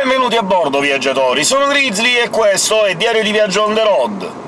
Benvenuti a bordo, viaggiatori! Sono Grizzly e questo è Diario di Viaggio on the road.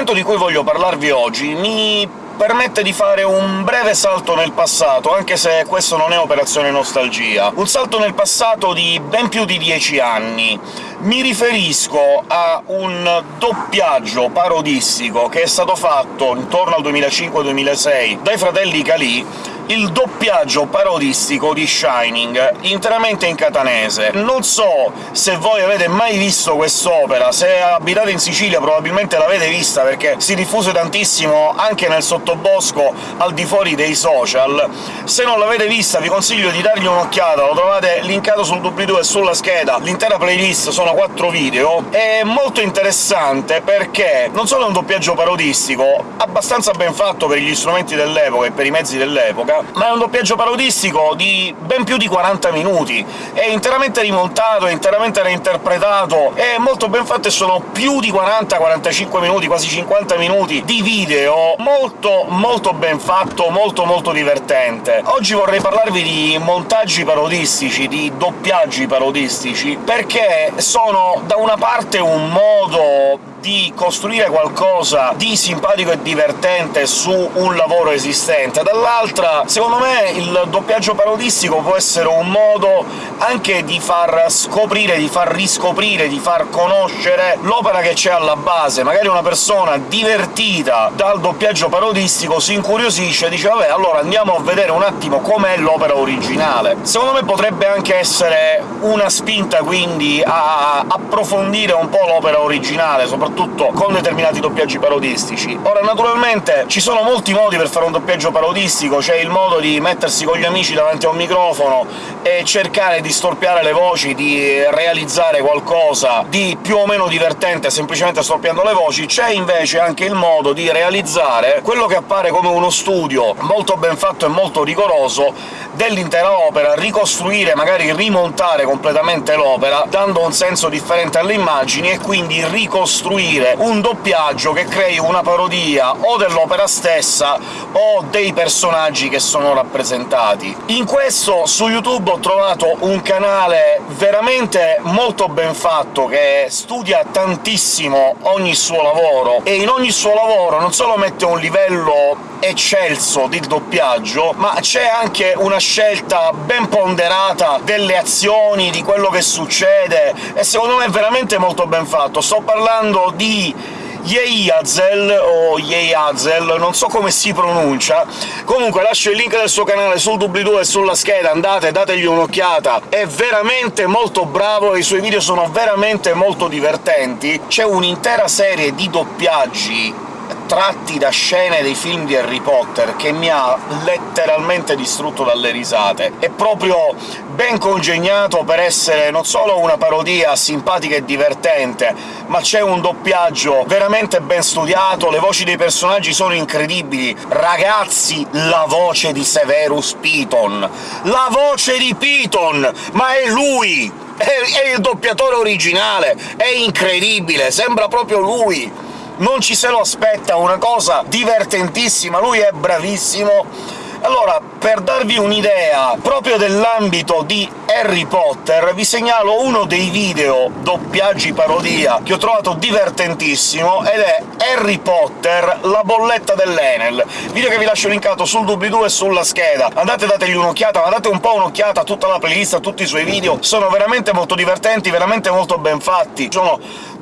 L'argomento di cui voglio parlarvi oggi mi permette di fare un breve salto nel passato, anche se questo non è operazione nostalgia. Un salto nel passato di ben più di dieci anni. Mi riferisco a un doppiaggio parodistico che è stato fatto intorno al 2005-2006 dai fratelli Calì, il doppiaggio parodistico di Shining, interamente in catanese. Non so se voi avete mai visto quest'opera, se abitate in Sicilia probabilmente l'avete vista, perché si diffuse tantissimo anche nel sottobosco al di fuori dei social. Se non l'avete vista vi consiglio di dargli un'occhiata, lo trovate linkato sul doobly-doo e sulla scheda, l'intera playlist sono quattro video. È molto interessante perché non solo è un doppiaggio parodistico, abbastanza ben fatto per gli strumenti dell'epoca e per i mezzi dell'epoca, ma è un doppiaggio parodistico di ben più di 40 minuti. È interamente rimontato, è interamente reinterpretato, è molto ben fatto e sono più di 40-45 minuti, quasi 50 minuti di video molto molto ben fatto, molto molto divertente. Oggi vorrei parlarvi di montaggi parodistici, di doppiaggi parodistici, perché sono da una parte un modo di costruire qualcosa di simpatico e divertente su un lavoro esistente, dall'altra secondo me il doppiaggio parodistico può essere un modo anche di far scoprire, di far riscoprire, di far conoscere l'opera che c'è alla base. Magari una persona divertita dal doppiaggio parodistico si incuriosisce e dice «vabbè, allora andiamo a vedere un attimo com'è l'opera originale». Secondo me potrebbe anche essere una spinta, quindi, a approfondire un po' l'opera originale, soprattutto soprattutto con determinati doppiaggi parodistici. Ora, naturalmente, ci sono molti modi per fare un doppiaggio parodistico, c'è il modo di mettersi con gli amici davanti a un microfono e cercare di storpiare le voci, di realizzare qualcosa di più o meno divertente semplicemente storpiando le voci, c'è invece anche il modo di realizzare quello che appare come uno studio molto ben fatto e molto rigoroso dell'intera opera, ricostruire, magari rimontare completamente l'opera, dando un senso differente alle immagini, e quindi ricostruire costruire un doppiaggio che crei una parodia o dell'opera stessa o dei personaggi che sono rappresentati. In questo su YouTube ho trovato un canale veramente molto ben fatto, che studia tantissimo ogni suo lavoro, e in ogni suo lavoro non solo mette un livello eccelso di doppiaggio, ma c'è anche una scelta ben ponderata delle azioni, di quello che succede, e secondo me è veramente molto ben fatto. Sto parlando di Yeazel, o Yeazel, non so come si pronuncia. Comunque lascio il link del suo canale sul doobly-doo e sulla scheda, andate, dategli un'occhiata. È veramente molto bravo, i suoi video sono veramente molto divertenti. C'è un'intera serie di doppiaggi tratti da scene dei film di Harry Potter che mi ha letteralmente distrutto dalle risate. È proprio ben congegnato per essere non solo una parodia simpatica e divertente, ma c'è un doppiaggio veramente ben studiato, le voci dei personaggi sono incredibili. Ragazzi, la voce di Severus Piton! La voce di Piton! Ma è lui! È, il doppiatore originale! È incredibile, sembra proprio lui! Non ci se lo aspetta, una cosa divertentissima, lui è bravissimo. Allora, per darvi un'idea proprio dell'ambito di Harry Potter, vi segnalo uno dei video doppiaggi parodia che ho trovato divertentissimo, ed è Harry Potter la bolletta dell'Enel, video che vi lascio linkato sul doobly-doo e sulla scheda. Andate dategli un'occhiata, ma date un po' un'occhiata a tutta la playlist, a tutti i suoi video, sono veramente molto divertenti, veramente molto ben fatti. Sono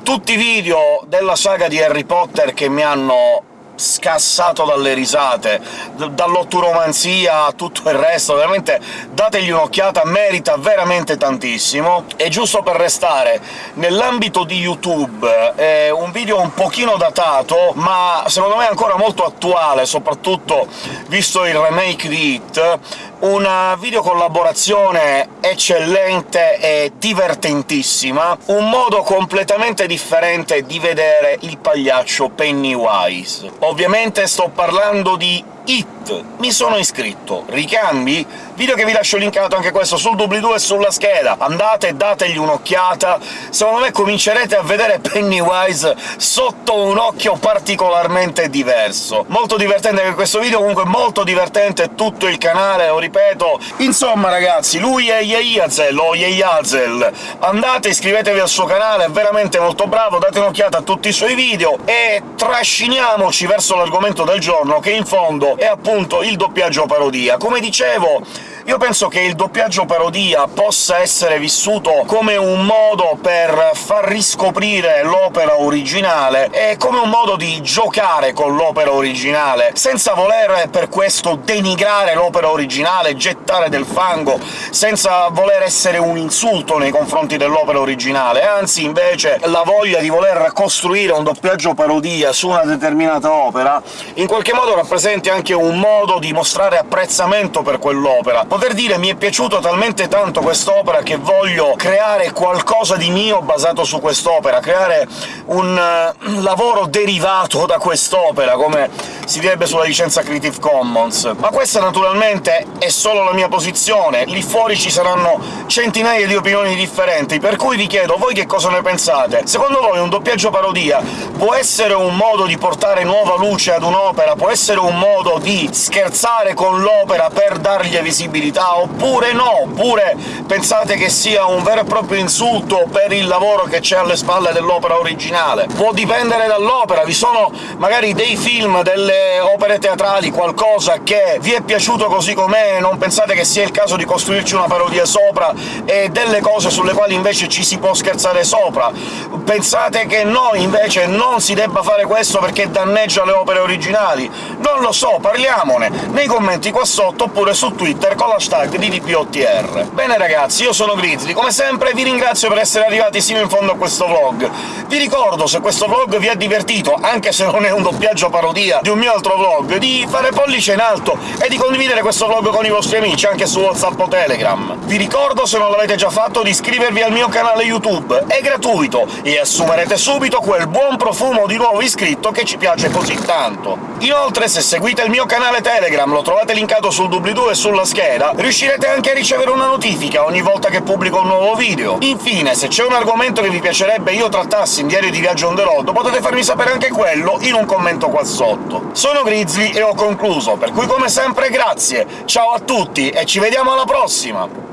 tutti i video della saga di Harry Potter che mi hanno scassato dalle risate, dall'otturomanzia a tutto il resto, veramente dategli un'occhiata, merita veramente tantissimo. E giusto per restare nell'ambito di YouTube, è un video un pochino datato, ma secondo me ancora molto attuale, soprattutto visto il remake di Hit, una videocollaborazione eccellente e divertentissima, un modo completamente differente di vedere il pagliaccio Pennywise. Ovviamente sto parlando di It. Mi sono iscritto. Ricambi? Video che vi lascio linkato anche questo sul doobly-doo e sulla scheda. Andate e dategli un'occhiata. Secondo me comincerete a vedere Pennywise sotto un occhio particolarmente diverso. Molto divertente anche questo video, comunque molto divertente tutto il canale, lo ripeto. Insomma, ragazzi, lui è Yeyazel, o Yeyazel. Andate, iscrivetevi al suo canale, è veramente molto bravo, date un'occhiata a tutti i suoi video, e trasciniamoci verso l'argomento del giorno, che in fondo è appunto il doppiaggio parodia. Come dicevo, io penso che il doppiaggio parodia possa essere vissuto come un modo per far riscoprire l'opera originale e come un modo di giocare con l'opera originale, senza voler per questo denigrare l'opera originale, gettare del fango, senza voler essere un insulto nei confronti dell'opera originale, anzi invece la voglia di voler costruire un doppiaggio parodia su una determinata opera in qualche modo rappresenti anche un modo di mostrare apprezzamento per quell'opera, poter dire «mi è piaciuto talmente tanto quest'opera che voglio creare qualcosa di mio basato su quest'opera, creare un uh, lavoro derivato da quest'opera», come si direbbe sulla licenza Creative Commons. Ma questa naturalmente è solo la mia posizione, lì fuori ci saranno centinaia di opinioni differenti, per cui vi chiedo, voi che cosa ne pensate? Secondo voi un doppiaggio parodia può essere un modo di portare nuova luce ad un'opera, può essere un modo di scherzare con l'opera per dargli visibilità, oppure no, oppure pensate che sia un vero e proprio insulto per il lavoro che c'è alle spalle dell'opera originale. Può dipendere dall'opera, vi sono magari dei film, delle opere teatrali, qualcosa che vi è piaciuto così com'è, non pensate che sia il caso di costruirci una parodia sopra, e delle cose sulle quali invece ci si può scherzare sopra. Pensate che no, invece non si debba fare questo perché danneggia le opere originali? Non lo so, parliamone nei commenti qua sotto, oppure su Twitter con la hashtag DDPOTR. Bene ragazzi, io sono Grizzly, come sempre vi ringrazio per essere arrivati sino in fondo a questo vlog. Vi ricordo, se questo vlog vi ha divertito, anche se non è un doppiaggio parodia di un mio altro vlog, di fare pollice in alto e di condividere questo vlog con i vostri amici, anche su WhatsApp o Telegram. Vi ricordo, se non l'avete già fatto, di iscrivervi al mio canale YouTube, è gratuito, e assumerete subito quel buon profumo di nuovo iscritto che ci piace così tanto. Inoltre, se seguite il mio canale Telegram, lo trovate linkato sul doobly-doo e sulla scheda, riuscirete anche a ricevere una notifica ogni volta che pubblico un nuovo video. Infine, se c'è un argomento che vi piacerebbe io trattassi in Diario di Viaggio on the road, potete farmi sapere anche quello in un commento qua sotto. Sono Grizzly e ho concluso, per cui come sempre grazie, ciao a tutti e ci vediamo alla prossima!